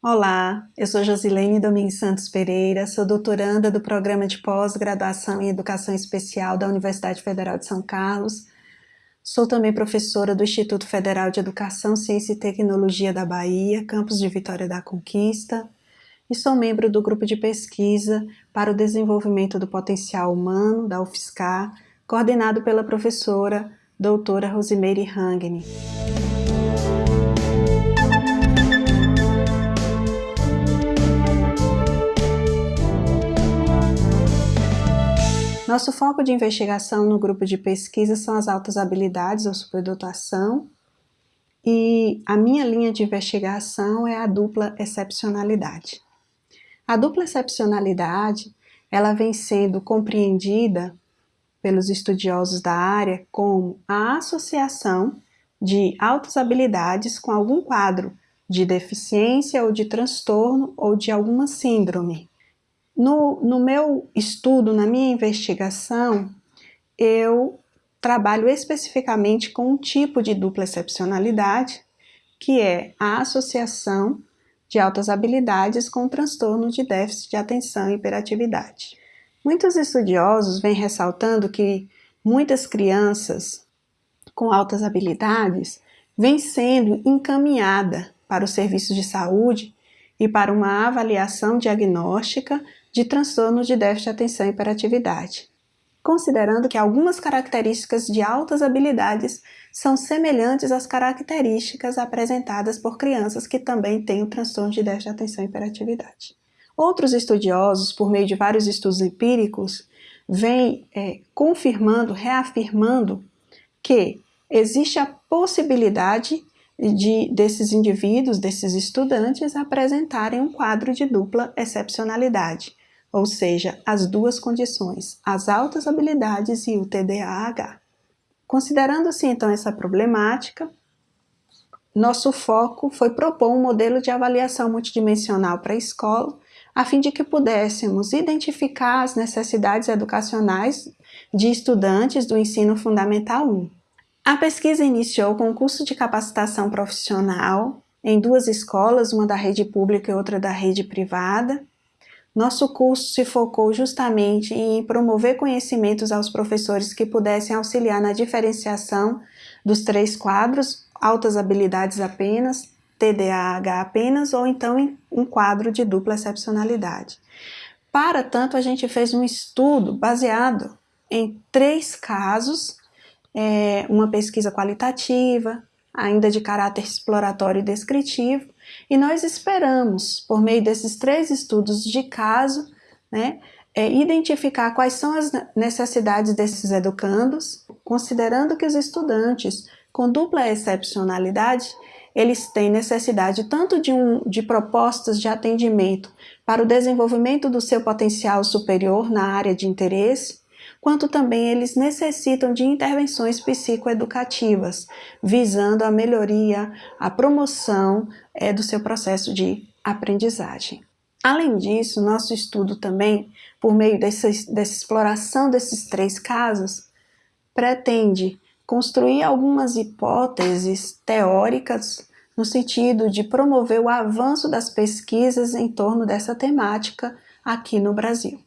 Olá, eu sou Josilene Domingues Santos Pereira, sou doutoranda do Programa de Pós-Graduação em Educação Especial da Universidade Federal de São Carlos. Sou também professora do Instituto Federal de Educação, Ciência e Tecnologia da Bahia, campus de Vitória da Conquista, e sou membro do grupo de pesquisa para o desenvolvimento do potencial humano da UFSCar, coordenado pela professora doutora Rosimeire Hangni. Nosso foco de investigação no grupo de pesquisa são as altas habilidades ou superdotação e a minha linha de investigação é a dupla excepcionalidade. A dupla excepcionalidade ela vem sendo compreendida pelos estudiosos da área como a associação de altas habilidades com algum quadro de deficiência ou de transtorno ou de alguma síndrome. No, no meu estudo, na minha investigação, eu trabalho especificamente com um tipo de dupla excepcionalidade, que é a associação de altas habilidades com transtorno de déficit de atenção e hiperatividade. Muitos estudiosos vêm ressaltando que muitas crianças com altas habilidades vêm sendo encaminhada para os serviços de saúde e para uma avaliação diagnóstica de transtornos de déficit de atenção e hiperatividade, considerando que algumas características de altas habilidades são semelhantes às características apresentadas por crianças que também têm o transtorno de déficit de atenção e hiperatividade. Outros estudiosos, por meio de vários estudos empíricos, vêm é, confirmando, reafirmando que existe a possibilidade de, desses indivíduos, desses estudantes, apresentarem um quadro de dupla excepcionalidade, ou seja, as duas condições, as altas habilidades e o TDAH. Considerando-se então essa problemática, nosso foco foi propor um modelo de avaliação multidimensional para a escola, a fim de que pudéssemos identificar as necessidades educacionais de estudantes do ensino fundamental 1. A pesquisa iniciou com um curso de capacitação profissional em duas escolas, uma da rede pública e outra da rede privada, nosso curso se focou justamente em promover conhecimentos aos professores que pudessem auxiliar na diferenciação dos três quadros, altas habilidades apenas, TDAH apenas, ou então um quadro de dupla excepcionalidade. Para tanto, a gente fez um estudo baseado em três casos, é, uma pesquisa qualitativa, ainda de caráter exploratório e descritivo, e nós esperamos, por meio desses três estudos de caso, né, é, identificar quais são as necessidades desses educandos, considerando que os estudantes com dupla excepcionalidade, eles têm necessidade tanto de, um, de propostas de atendimento para o desenvolvimento do seu potencial superior na área de interesse, quanto também eles necessitam de intervenções psicoeducativas, visando a melhoria, a promoção é, do seu processo de aprendizagem. Além disso, nosso estudo também, por meio dessa, dessa exploração desses três casos, pretende construir algumas hipóteses teóricas no sentido de promover o avanço das pesquisas em torno dessa temática aqui no Brasil.